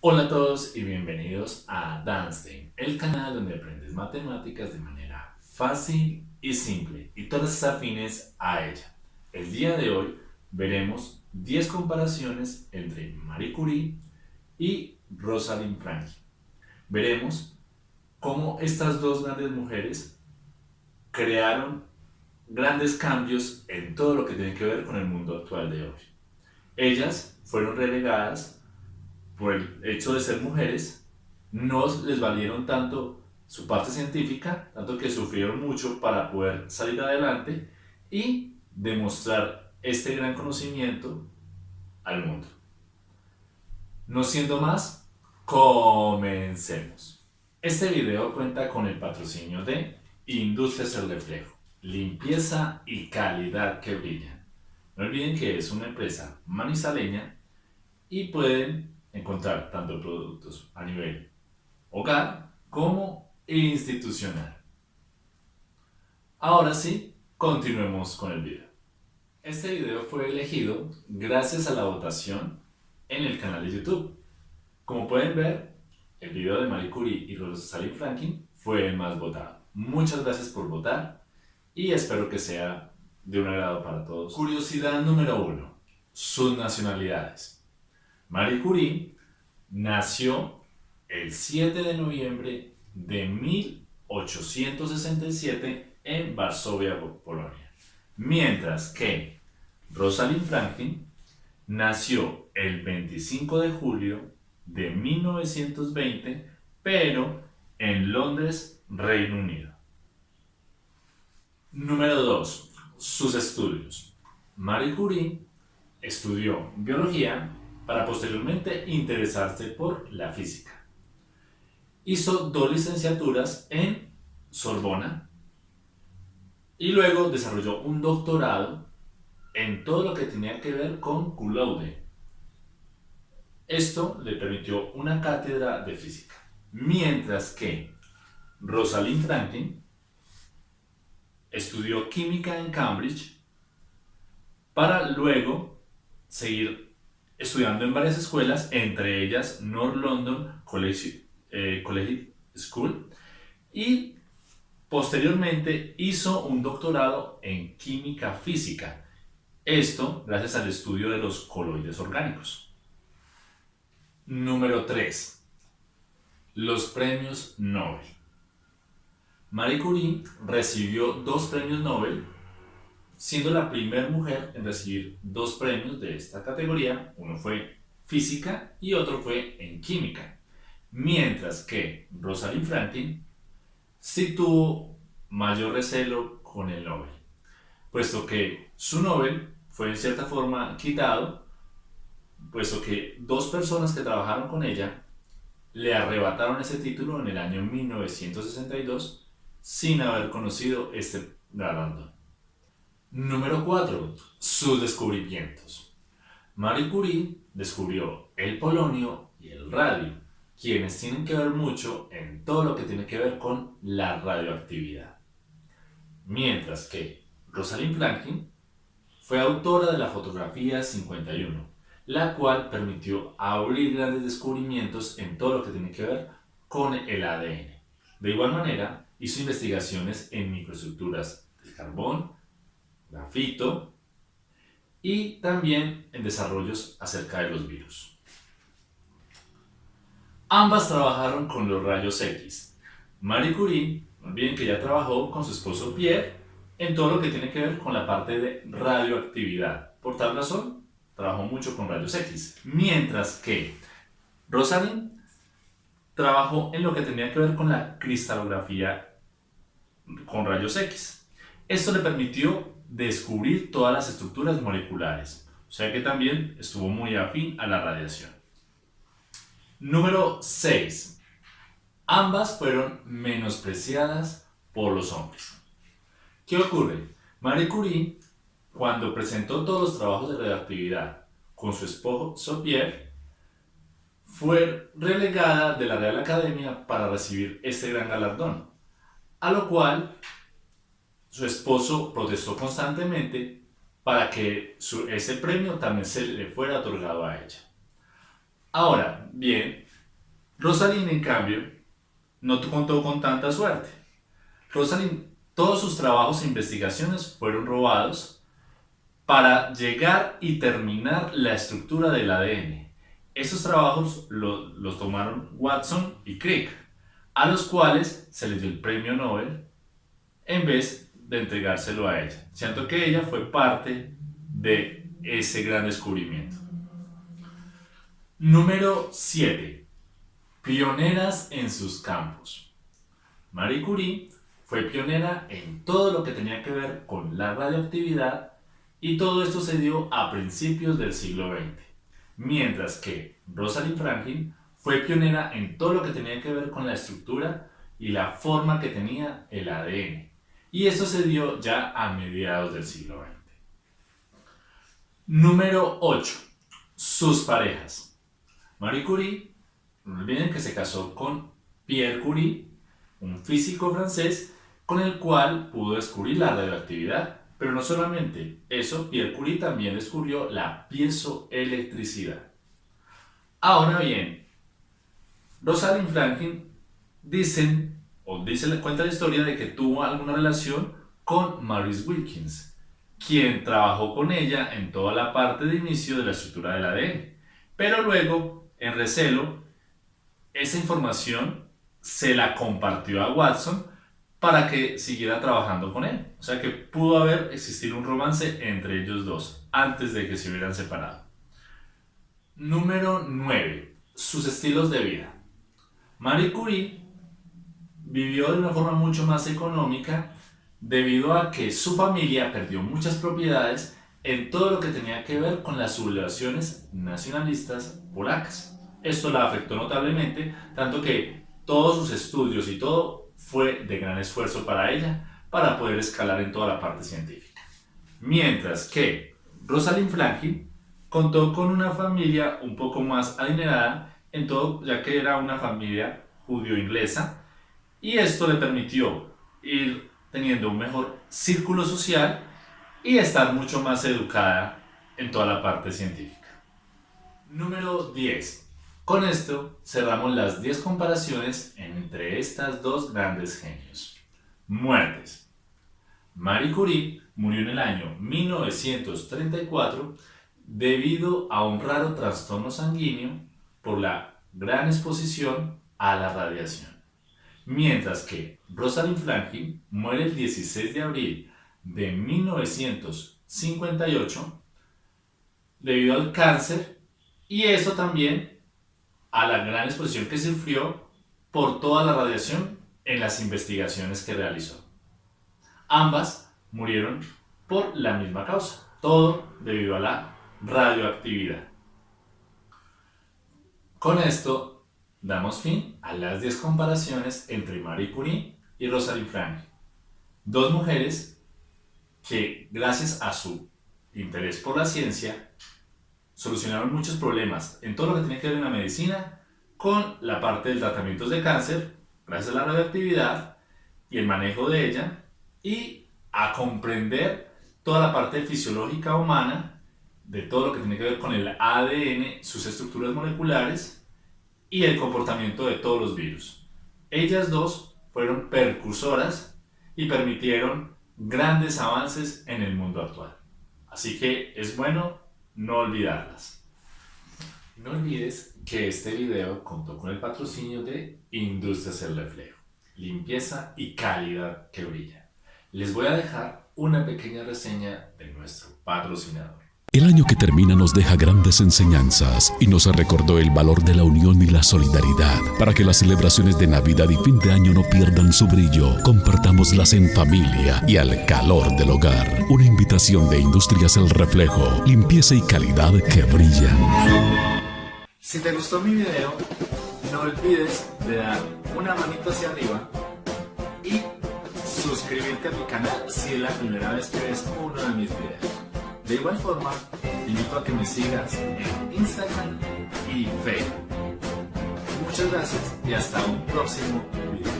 Hola a todos y bienvenidos a Danstein, el canal donde aprendes matemáticas de manera fácil y simple y todas afines a ella. El día de hoy veremos 10 comparaciones entre Marie Curie y Rosalind Franklin. Veremos cómo estas dos grandes mujeres crearon grandes cambios en todo lo que tiene que ver con el mundo actual de hoy. Ellas fueron relegadas por el hecho de ser mujeres, no les valieron tanto su parte científica, tanto que sufrieron mucho para poder salir adelante y demostrar este gran conocimiento al mundo. No siendo más, comencemos. Este video cuenta con el patrocinio de Industrias El Reflejo, limpieza y calidad que brillan. No olviden que es una empresa manizaleña y pueden encontrar tanto productos a nivel hogar como institucional. Ahora sí, continuemos con el video. Este video fue elegido gracias a la votación en el canal de YouTube. Como pueden ver, el video de Marie Curie y Rosalind Franklin fue el más votado. Muchas gracias por votar y espero que sea de un agrado para todos. Curiosidad número uno. Sus nacionalidades. Marie Curie nació el 7 de noviembre de 1867 en Varsovia, Polonia. Mientras que Rosalind Franklin nació el 25 de julio de 1920, pero en Londres, Reino Unido. Número 2. Sus estudios. Marie Curie estudió biología para posteriormente interesarse por la física. Hizo dos licenciaturas en Sorbona y luego desarrolló un doctorado en todo lo que tenía que ver con Coulomb. Esto le permitió una cátedra de física, mientras que Rosalind Franklin estudió química en Cambridge para luego seguir estudiando en varias escuelas, entre ellas North London College, eh, College School, y posteriormente hizo un doctorado en química física, esto gracias al estudio de los coloides orgánicos. Número 3. Los premios Nobel. Marie Curie recibió dos premios Nobel siendo la primera mujer en recibir dos premios de esta categoría, uno fue física y otro fue en química, mientras que Rosalind Franklin sí tuvo mayor recelo con el Nobel, puesto que su Nobel fue en cierta forma quitado, puesto que dos personas que trabajaron con ella le arrebataron ese título en el año 1962 sin haber conocido este galardón. Número 4. Sus descubrimientos. Marie Curie descubrió el polonio y el radio, quienes tienen que ver mucho en todo lo que tiene que ver con la radioactividad. Mientras que Rosalind Franklin fue autora de la fotografía 51, la cual permitió abrir grandes descubrimientos en todo lo que tiene que ver con el ADN. De igual manera, hizo investigaciones en microestructuras del carbón, grafito y también en desarrollos acerca de los virus. Ambas trabajaron con los rayos X. Marie Curie, no olviden que ya trabajó con su esposo Pierre en todo lo que tiene que ver con la parte de radioactividad. Por tal razón, trabajó mucho con rayos X. Mientras que Rosalind trabajó en lo que tenía que ver con la cristalografía con rayos X. Esto le permitió descubrir todas las estructuras moleculares, o sea que también estuvo muy afín a la radiación. Número 6. Ambas fueron menospreciadas por los hombres. ¿Qué ocurre? Marie Curie, cuando presentó todos los trabajos de radioactividad con su esposo Pierre, fue relegada de la Real Academia para recibir este gran galardón, a lo cual su esposo protestó constantemente para que ese premio también se le fuera otorgado a ella. Ahora, bien, Rosalind, en cambio, no contó con tanta suerte. Rosalind, todos sus trabajos e investigaciones fueron robados para llegar y terminar la estructura del ADN. Estos trabajos los tomaron Watson y Crick, a los cuales se les dio el premio Nobel en vez de entregárselo a ella, siento que ella fue parte de ese gran descubrimiento. Número 7. Pioneras en sus campos. Marie Curie fue pionera en todo lo que tenía que ver con la radioactividad y todo esto se dio a principios del siglo XX, mientras que Rosalind Franklin fue pionera en todo lo que tenía que ver con la estructura y la forma que tenía el ADN. Y esto se dio ya a mediados del siglo XX. Número 8. Sus parejas. Marie Curie, no olviden que se casó con Pierre Curie, un físico francés con el cual pudo descubrir la radioactividad pero no solamente eso, Pierre Curie también descubrió la piezoelectricidad. Ahora bien, Rosalind Franklin dicen, o dice, cuenta la historia de que tuvo alguna relación con Maurice Wilkins, quien trabajó con ella en toda la parte de inicio de la estructura del ADN. Pero luego, en recelo, esa información se la compartió a Watson para que siguiera trabajando con él. O sea que pudo haber existido un romance entre ellos dos antes de que se hubieran separado. Número 9. Sus estilos de vida. Marie Curie vivió de una forma mucho más económica debido a que su familia perdió muchas propiedades en todo lo que tenía que ver con las sublevaciones nacionalistas polacas. Esto la afectó notablemente, tanto que todos sus estudios y todo fue de gran esfuerzo para ella para poder escalar en toda la parte científica. Mientras que Rosalind Franklin contó con una familia un poco más adinerada, en todo, ya que era una familia judío-inglesa, y esto le permitió ir teniendo un mejor círculo social y estar mucho más educada en toda la parte científica. Número 10. Con esto cerramos las 10 comparaciones entre estas dos grandes genios. Muertes. Marie Curie murió en el año 1934 debido a un raro trastorno sanguíneo por la gran exposición a la radiación. Mientras que Rosalind Franklin muere el 16 de abril de 1958 debido al cáncer y eso también a la gran exposición que sufrió por toda la radiación en las investigaciones que realizó. Ambas murieron por la misma causa, todo debido a la radioactividad. Con esto damos fin a las 10 comparaciones entre Marie Curie y Rosalind Franklin, dos mujeres que gracias a su interés por la ciencia solucionaron muchos problemas en todo lo que tiene que ver en la medicina con la parte del tratamiento de cáncer, gracias a la radioactividad y el manejo de ella, y a comprender toda la parte fisiológica humana de todo lo que tiene que ver con el ADN, sus estructuras moleculares y el comportamiento de todos los virus. Ellas dos fueron percursoras y permitieron grandes avances en el mundo actual. Así que es bueno no olvidarlas. No olvides que este video contó con el patrocinio de Industrias El Reflejo, limpieza y calidad que brilla. Les voy a dejar una pequeña reseña de nuestro patrocinador. El año que termina nos deja grandes enseñanzas y nos recordó el valor de la unión y la solidaridad. Para que las celebraciones de Navidad y fin de año no pierdan su brillo, compartámoslas en familia y al calor del hogar. Una invitación de Industrias El Reflejo, limpieza y calidad que brillan. Si te gustó mi video, no olvides de dar una manito hacia arriba y suscribirte a mi canal si es la primera vez que ves uno de mis videos. De igual forma, te invito a que me sigas en Instagram y Facebook. Muchas gracias y hasta un próximo video.